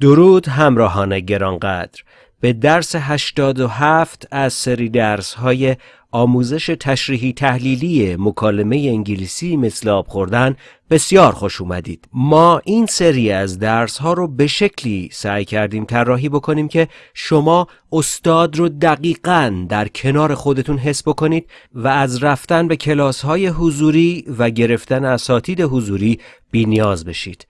درود همراهان گرانقدر. به درس 87 از سری درس های آموزش تشریحی تحلیلی مکالمه انگلیسی مثل آب خوردن بسیار خوش اومدید. ما این سری از درس ها رو به شکلی سعی کردیم طراحی بکنیم که شما استاد رو دقیقا در کنار خودتون حس بکنید و از رفتن به کلاس های حضوری و گرفتن اساتید حضوری بی نیاز بشید.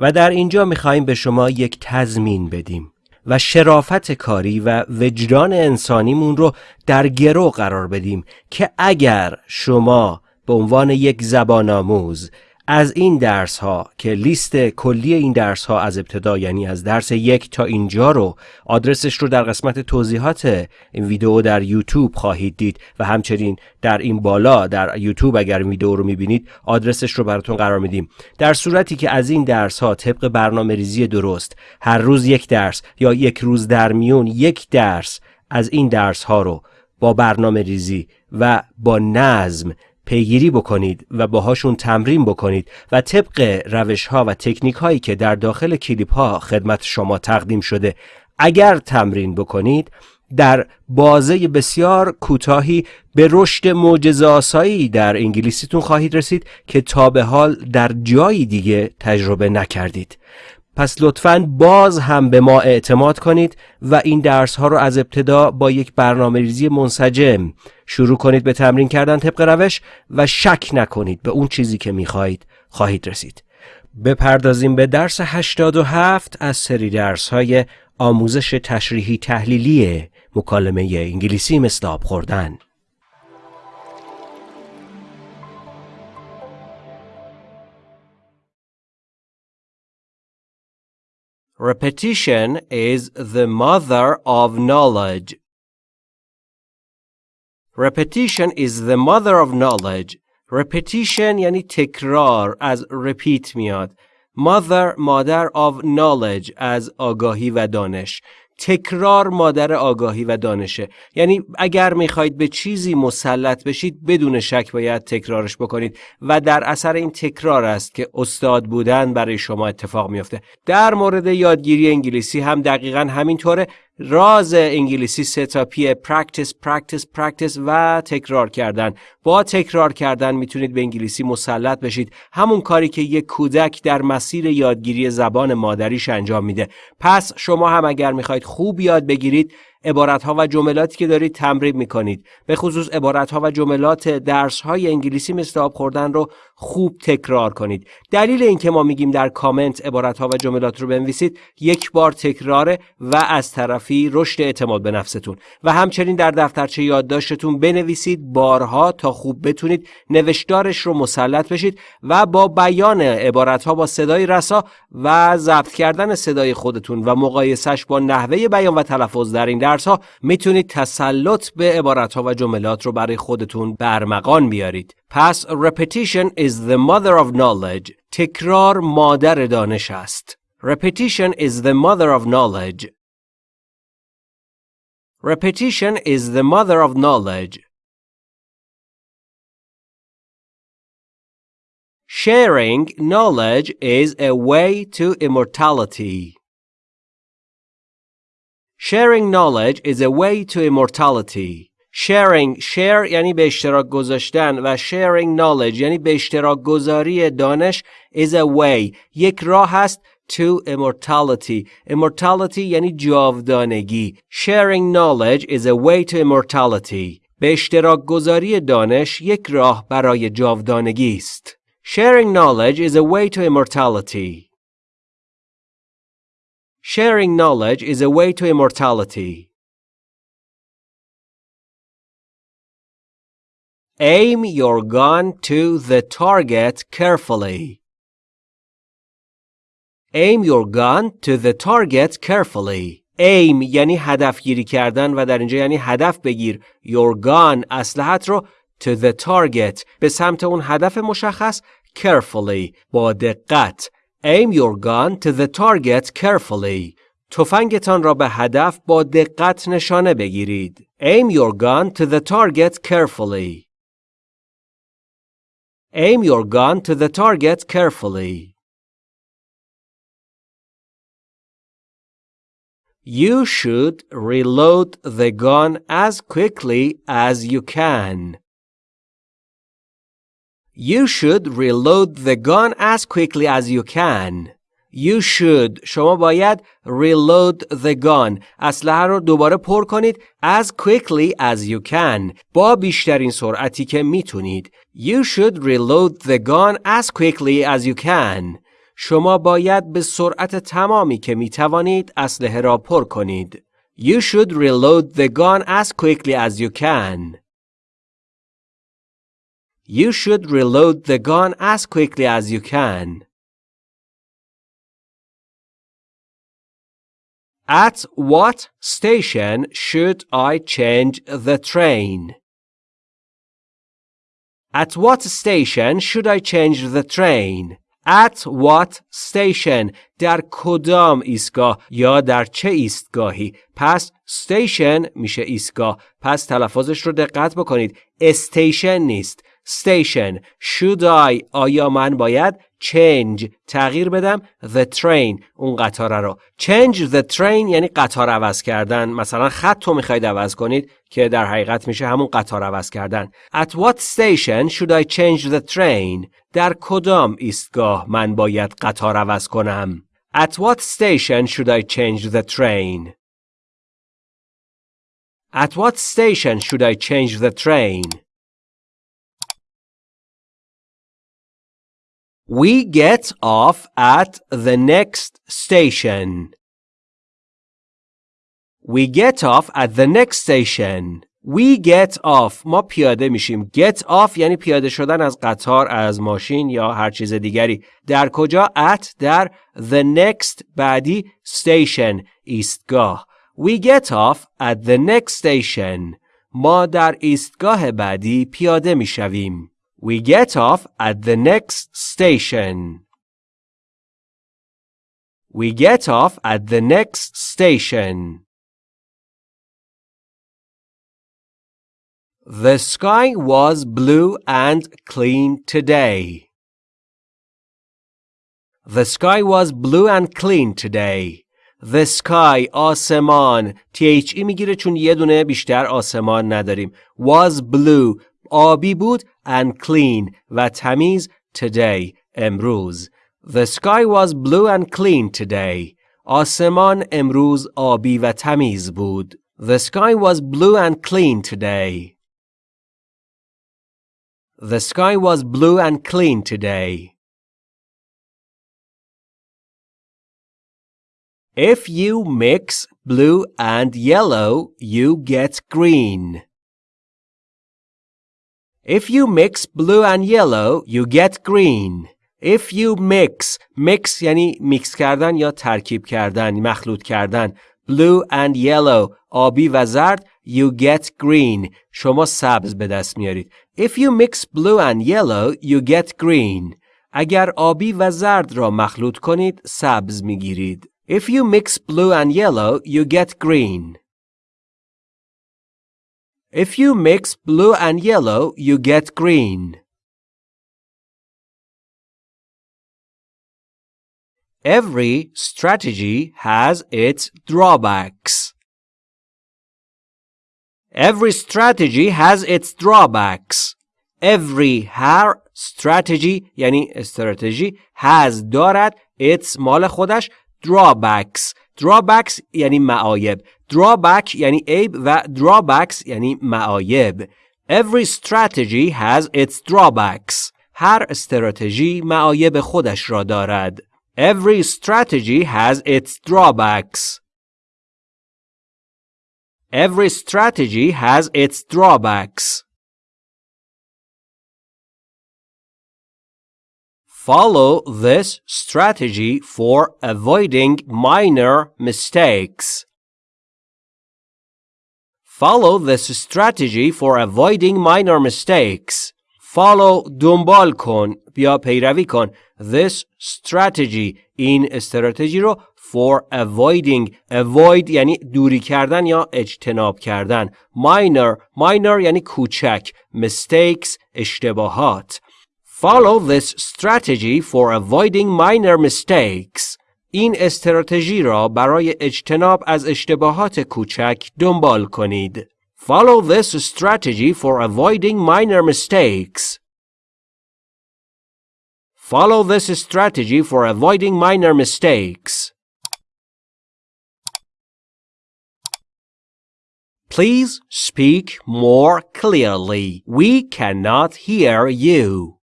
و در اینجا می‌خواهیم به شما یک تضمین بدیم و شرافت کاری و وجدان انسانیمون رو در گرو قرار بدیم که اگر شما به عنوان یک زبان آموز از این درس ها که لیست کلی این درس ها از ابتدا یعنی از درس یک تا اینجا رو آدرسش رو در قسمت توضیحات این ویدیو در یوتیوب خواهید دید و همچنین در این بالا در یوتیوب اگر ویدیو رو می‌بینید آدرسش رو براتون قرار میدیم. در صورتی که از این درس ها طبق برنامه ریزی درست هر روز یک درس یا یک روز در میون یک درس از این درس ها رو با برنامه ریزی و با نظم پیگیری بکنید و باهاشون تمرین بکنید و طبق روش ها و تکنیک هایی که در داخل کلیپ ها خدمت شما تقدیم شده اگر تمرین بکنید در بازه بسیار کوتاهی به رشد معجزه در انگلیسیتون خواهید رسید که تا به حال در جایی دیگه تجربه نکردید. پس لطفا باز هم به ما اعتماد کنید و این درس ها رو از ابتدا با یک برنامه ریزی منسجم شروع کنید به تمرین کردن طبق روش و شک نکنید به اون چیزی که می‌خواهید خواهید رسید. بپردازیم به درس 87 از سری درس های آموزش تشریحی تحلیلی مکالمه انگلیسی آب خوردن. Repetition is the mother of knowledge. Repetition is the mother of knowledge. Repetition یعنی تکرار از repeat میاد. Mother مادر of knowledge از آگاهی و دانش. تکرار مادر آگاهی و دانشه. یعنی اگر می‌خواهید به چیزی مسلط بشید بدون شک باید تکرارش بکنید. و در اثر این تکرار است که استاد بودن برای شما اتفاق میافته. در مورد یادگیری انگلیسی هم دقیقا همینطوره. راز انگلیسی سه تا پیه پرکتیس پرکتیس پرکتیس و تکرار کردن. با تکرار کردن می‌تونید به انگلیسی مسلط بشید. همون کاری که یک کودک در مسیر یادگیری زبان مادریش انجام میده. پس شما هم اگر می‌خواید خوب یاد بگیرید عبارت ها و جملاتی که دارید تمرین می‌کنید. به خصوص عبارت ها و جملات درس های انگلیسی مثل آب خوردن رو خوب تکرار کنید. دلیل اینکه ما میگیم در کامنت عبارت ها و جملات رو بنویسید یک بار تکراره و از طرفی رشد اعتماد به نفستون. و همچنین در دفترچه یادداشتتون بنویسید بارها تا خوب بتونید نوشتارش رو مسلط بشید و با بیان عبارت ها با صدای رسا و ضبط کردن صدای خودتون و مقایسش با نحوه بیان و تلفظ در این درس ها می‌تونید تسلط به عبارت ها و جملات رو برای خودتون برمغان بیارید پس repetition is the mother of knowledge تکرار مادر دانش است repetition is the mother of knowledge repetition is the mother of knowledge Sharing knowledge is a way to immortality. Sharing knowledge is a way to immortality. Sharing share یعنی به اشتراک گذاشتن و sharing knowledge یعنی به اشتراک گذاری دانش is a way یک راه است to immortality. Immortality یعنی جاودانگی. Sharing knowledge is a way to immortality. به اشتراک گذاری دانش یک راه برای جاودانگی است. Sharing knowledge is a way to immortality. Sharing knowledge is a way to immortality. Aim your gun to the target carefully. Aim your gun to the target carefully. Aim یعنی هدف گیری کردن و در اینجا یعنی هدف بگیر. Your gun اسلحت رو to the target به سمت اون هدف مشخص carefully با دقت Aim your gun to the target carefully. تفنگتان را به هدف با دقت نشانه بگیرید. Aim your gun to the target carefully. Aim your gun to the target carefully. You should reload the gun as quickly as you can. You should reload the gun as quickly as you can. You should شما باید reload the gun اسلحه رو دوباره پر کنید as quickly as you can با بیشترین سرعتی که میتونید You should reload the gun as quickly as you can شما باید به سرعت تمامی که میتوانید اسلحه را پر کنید You should reload the gun as quickly as you can You should reload the gun as quickly as you can At what station should I change the train? At what station should I change the train? At what station در کدام ایستگاه یا در چه ایستگاهی پس station میشه ایستگاه پس تلفظش رو دقت بکنید استیشن نیست station should I آیا من باید change تغییر بدم the train اون قطاره رو change the train یعنی قطار عوض کردن مثلا خط رو می‌خواید عوض کنید که در حقیقت میشه همون قطار عوض کردن at what station should I change the train در کدام ایستگاه من باید قطار عوض کنم at what station should I change the train at what station should I change the train We get off at the next station. We get off at the next station. We get off ما پیاده میشیم get off یعنی پیاده شدن از قطار از ماشین یا هر چیز دیگری در کجا at در the next بعدی station ایستگاه We get off at the next station ما در ایستگاه بعدی پیاده میشویم We get off at the next station. We get off at the next station. The sky was blue and clean today. The sky was blue and clean today. The sky آسمان THE میگیره چون یه دونه بیشتر آسمان نداریم was blue آبی بود and clean و تمیز today امروز The sky was blue and clean today آسمان امروز آبی و تمیز بود The sky was blue and clean today The sky was blue and clean today If you mix blue and yellow, you get green. If you mix blue and yellow, you get green. If you mix, mix یعنی میکس کردن یا ترکیب کردن، مخلوط کردن. Blue and yellow, آبی و زرد, you get green. شما سبز به دست میارید. If you mix blue and yellow, you get green. اگر آبی و زرد را مخلوط کنید، سبز میگیرید. If you mix blue and yellow, you get green. If you mix blue and yellow, you get green. Every strategy has its drawbacks. Every strategy has its drawbacks. Every هر strategy یعنی استراتژی has دارد its مال خودش drawbacks drawbacks یعنی معایب drawback یعنی عیب و drawbacks یعنی معایب Every strategy has its drawbacks هر استراتژی معایب خودش را دارد Every strategy has its drawbacks Every strategy has its drawbacks Follow this strategy for avoiding minor mistakes. Follow this strategy for avoiding minor mistakes. Follow دنبال کن یا پیروی کن this strategy این استراتژی رو for avoiding avoid یعنی دوری کردن یا اجتناب کردن minor minor یعنی کوچک mistakes اشتباهات Follow this strategy for avoiding minor mistakes. این استراتژی را برای اجتناب از اشتباهات کوچک دنبال کنید. Follow this strategy for avoiding minor mistakes. Follow this strategy for avoiding minor mistakes. Please speak more clearly. We cannot hear you.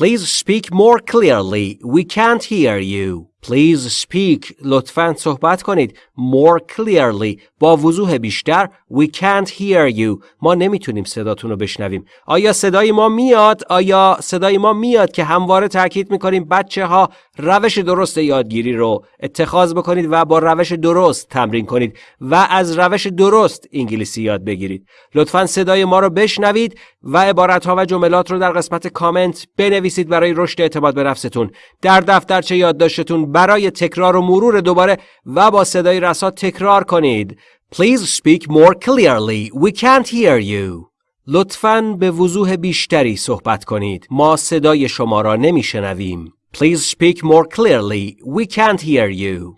Please speak more clearly. We can't hear you. Please speak. لطفاً صحبت کنید. More clearly. با وضوح بیشتر. We can't hear you. ما نمی‌تونیم صداتون رو بشنویم. آیا صدای ما میاد؟ آیا صدای ما میاد که همواره تاکید می‌کنیم بچه ها روش درست یادگیری رو اتخاذ بکنید و با روش درست تمرین کنید و از روش درست انگلیسی یاد بگیرید. لطفاً صدای ما رو بشنوید و عبارت ها و جملات رو در قسمت کامنت بنویسید برای رشد اعتماد به نفستون. در دفترچه یادداشتتون برای تکرار و مرور دوباره و با صدای رسا تکرار کنید. Please speak more clearly. We can't hear you. لطفاً به وضوح بیشتری صحبت کنید. ما صدای شما را نمیشنویم. Please speak more clearly. We can't hear you.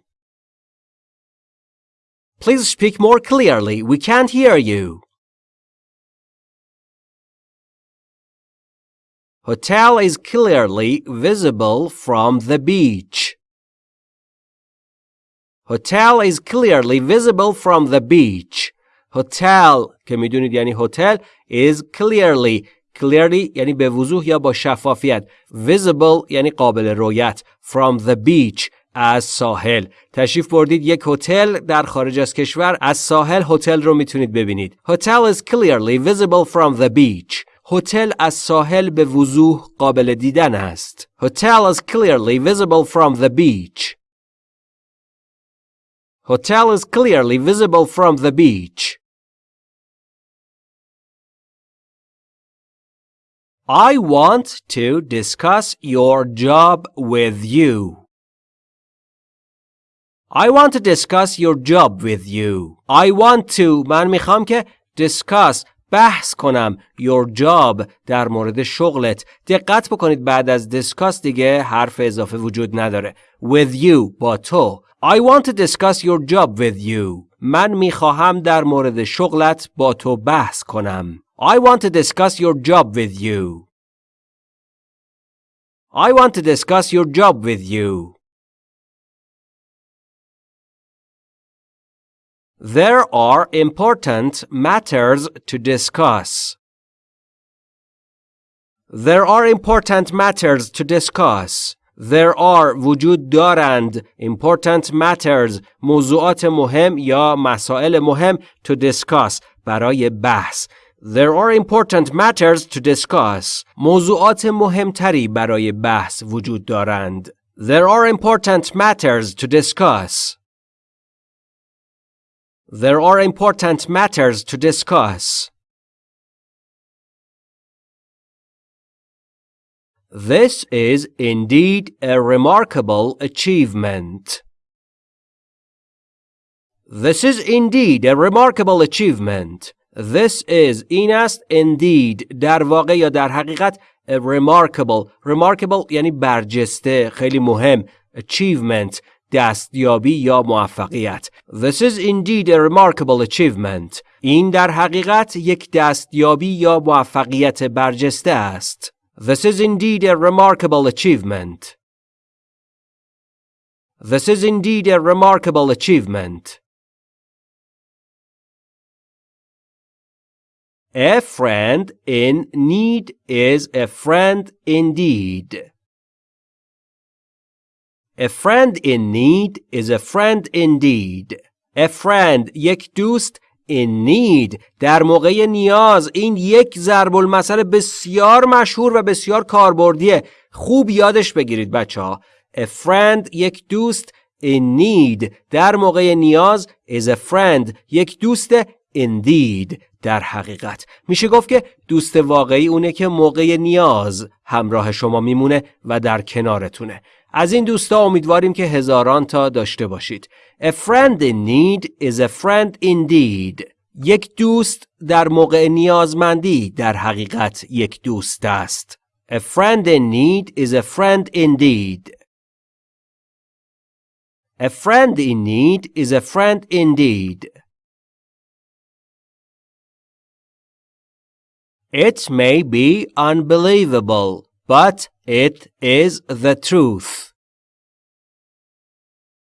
Please speak more clearly. We can't hear you. Hotel is clearly visible from the beach. Hotel is clearly visible from the beach. Hotel که می‌دونید یعنی هتل is clearly clearly یعنی به وضوح یا با شفافیت visible یعنی قابل رویت from the beach از ساحل تشریف بردید یک هتل در خارج از کشور از ساحل هتل رو می‌تونید ببینید Hotel is clearly visible from the beach هتل از ساحل به وضوح قابل دیدن است Hotel is clearly visible from the beach Hotel is clearly visible from the beach. I want to discuss your job with you. I want to discuss your job with you. I want to من میخوام که discuss بحث کنم your job در مورد شغلت دقت بکنید بعد از discuss دیگه حرف اضافه وجود نداره with you با تو I want to discuss your job with you. من میخواهم در مورد شغلت با تو بحث کنم. I want to discuss your job with you. I want to discuss your job with you. There are important matters to discuss. There are important matters to discuss. There are وجود دارند important matters موضوعات مهم یا مسائل مهم to discuss برای بحث There are important matters to discuss موضوعات مهمتری برای بحث وجود دارند There are important matters to discuss There are important matters to discuss This is indeed a remarkable achievement. This is indeed a remarkable achievement. This is این است indeed در واقع یا در حقیقت a remarkable remarkable یعنی برجسته خیلی مهم achievement دستیابی یا موفقیت This is indeed a remarkable achievement این در حقیقت یک دستیابی یا موفقیت برجسته است This is indeed a remarkable achievement. This is indeed a remarkable achievement. A friend in need is a friend indeed. A friend in need is a friend indeed. A friend یک دوست in need. در موقع نیاز این یک ضرب المثل بسیار مشهور و بسیار کاربردیه. خوب یادش بگیرید بچه ها a friend یک دوست in need. در موقع نیاز is a friend. یک دوست indeed. در حقیقت. میشه گفت که دوست واقعی اونه که موقع نیاز همراه شما میمونه و در کنارتونه. از این دوستا امیدواریم که هزاران تا داشته باشید. A friend in need is a friend indeed. یک دوست در موقع نیازمندی در حقیقت یک دوست است. A friend in need is a friend indeed. A friend in need is a friend indeed. It may be unbelievable, but it is the truth.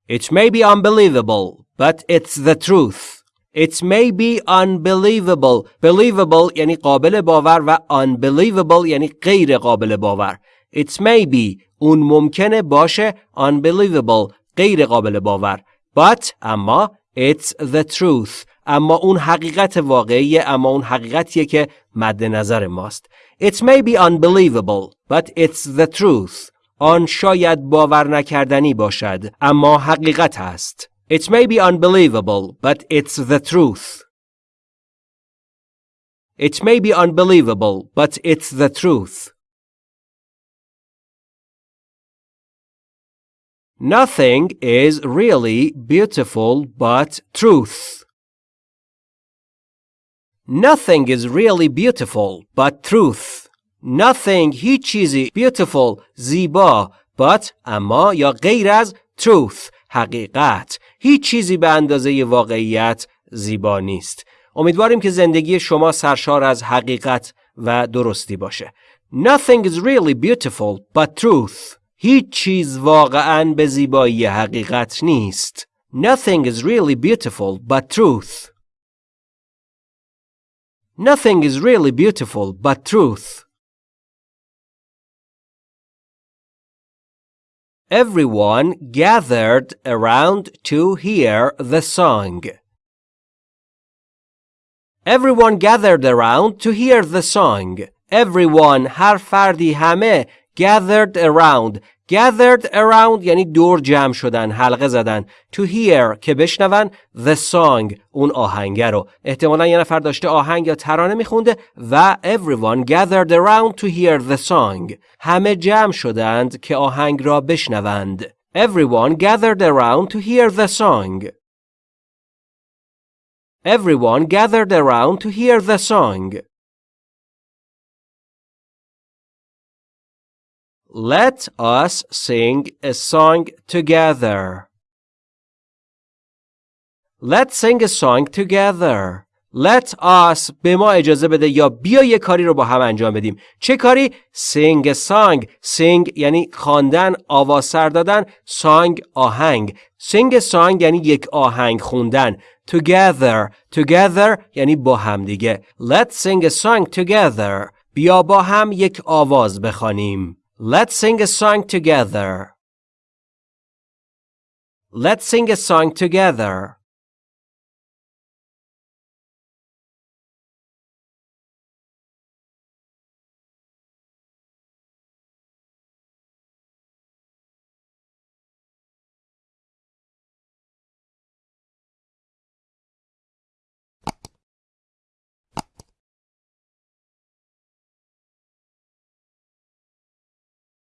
It may be unbelievable, but it's the truth. It may be unbelievable. Believable یعنی قابل باور و unbelievable یعنی غیر قابل باور. It may be اون ممکنه باشه unbelievable غیر قابل باور. But اما it's the truth. اما اون حقیقت واقعیه اما اون حقیقتیه که مد نظر ماست. It may be unbelievable but it's the truth. آن شاید باور نکردنی باشد اما حقیقت است. It may be unbelievable but it's the truth. It may be unbelievable but it's the truth. Nothing is really beautiful but truth. Nothing is really beautiful but truth. Nothing هیچ چیزی beautiful زیبا but اما یا غیر از truth حقیقت هیچ چیزی به اندازه واقعیت زیبا نیست. امیدواریم که زندگی شما سرشار از حقیقت و درستی باشه. Nothing is really beautiful but truth. هیچ چیز واقعا به زیبایی حقیقت نیست. Nothing is really beautiful but truth. Nothing is really beautiful but truth. Everyone gathered around to hear the song. Everyone gathered around to hear the song. Everyone هر فردی همه gathered around gathered around یعنی دور جمع شدن حلقه زدن to hear که بشنون the song اون آهنگ رو احتمالا یه نفر داشته آهنگ یا ترانه میخونده و everyone gathered around to hear the song همه جمع شدند که آهنگ را بشنوند everyone gathered around to hear the song everyone gathered around to hear the song Let us sing a song together. Let's sing a song together. Let us به ما اجازه بده یا بیا یه کاری رو با هم انجام بدیم. چه کاری؟ Sing a song. Sing یعنی خواندن، آواز سر دادن، song آهنگ. Sing a song یعنی یک آهنگ خوندن. Together. Together یعنی با هم دیگه. Let's sing a song together. بیا با هم یک آواز بخوانیم. Let's sing a song together. Let's sing a song together.